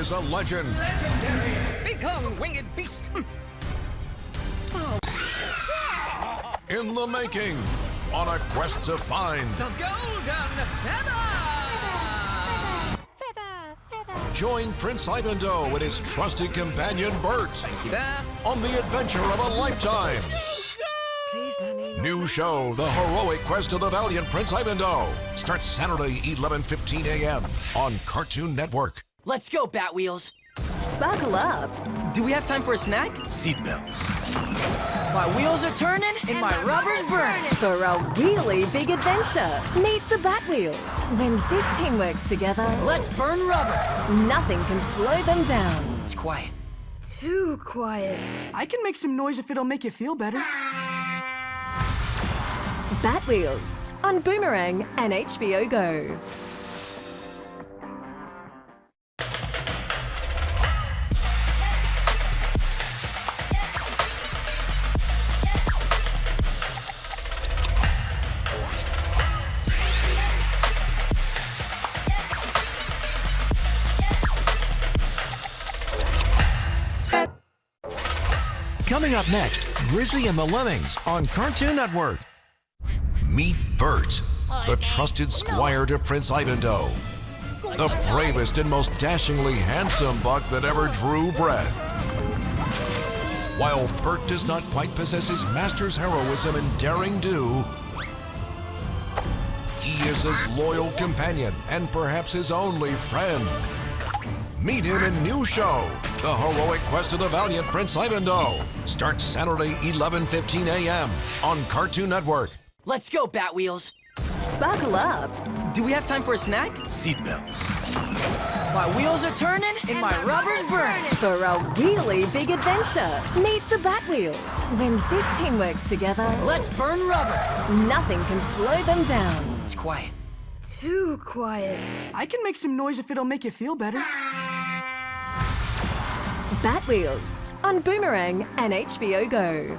is a legend. Become winged beast. Hmm. Oh. In the making, on a quest to find The golden feather. Join Prince Ivandoe and his trusted companion Bert on the adventure of a lifetime. Please, Nanny. New show, The Heroic Quest of the Valiant Prince Ivandoe. Starts Saturday, 11.15 a.m. on Cartoon Network. Let's go, Batwheels. Buckle up. Do we have time for a snack? Seatbelts. My wheels are turning and my rubber's burning. For a really big adventure, meet the Batwheels. When this team works together, Let's burn rubber. nothing can slow them down. It's quiet. Too quiet. I can make some noise if it'll make you feel better. Batwheels on Boomerang and HBO Go. Coming up next, Grizzy and the Lemmings on Cartoon Network. Meet Bert, the trusted squire to Prince Ivandoe. The bravest and most dashingly handsome buck that ever drew breath. While Bert does not quite possess his master's heroism and daring do, he is his loyal companion and perhaps his only friend. Meet him in new show, The Heroic Quest of the Valiant Prince Ivandoe. Starts Saturday, 11.15 a.m. on Cartoon Network. Let's go, Batwheels. Buckle up. Do we have time for a snack? Seatbelts. My wheels are turning and my rubber's burning. For a really big adventure, meet the Batwheels. When this team works together, Let's burn rubber. nothing can slow them down. It's quiet. Too quiet. I can make some noise if it'll make you feel better. Batwheels on Boomerang and HBO Go.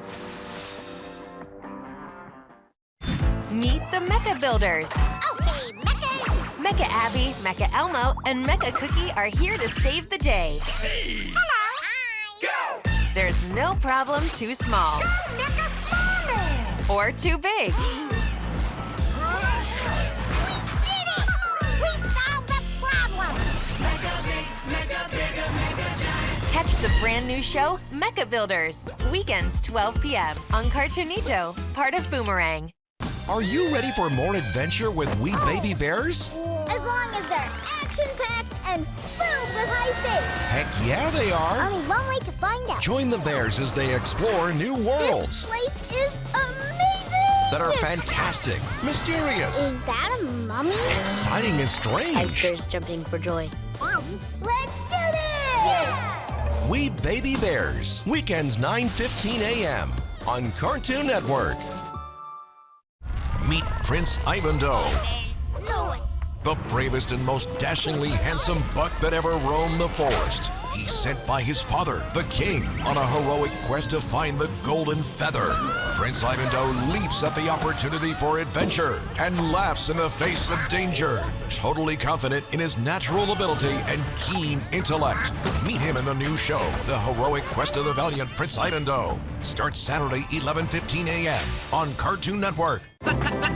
Meet the Mecha Builders. Okay, Mechas! Mecha Abby, Mecha Elmo, and Mecha Cookie are here to save the day. Hey. Hello! Hi. Go! There's no problem too small Go! Mecha Smallman! or too big. Catch the brand new show, Mecha Builders, weekends 12 p.m. on Cartoonito, part of Boomerang. Are you ready for more adventure with We oh. Baby Bears? As long as they're action-packed and filled with high stakes. Heck yeah, they are. Only one way to find out. Join the Bears as they explore new worlds This place is amazing! that are fantastic, mysterious, Is that a mummy? exciting, and strange. Bears jumping for joy. Let's do this! We Baby Bears, weekends 9:15 a.m. on Cartoon Network. Meet Prince Ivandoe, No, the bravest and most dashingly handsome buck that ever roamed the forest. He's sent by his father, the king, on a heroic quest to find the golden feather. Prince Ivandoe leaps at the opportunity for adventure and laughs in the face of danger, totally confident in his natural ability and keen intellect. Meet him in the new show, The Heroic Quest of the Valiant Prince Ivandoe. Starts Saturday, 11:15 a.m. on Cartoon Network.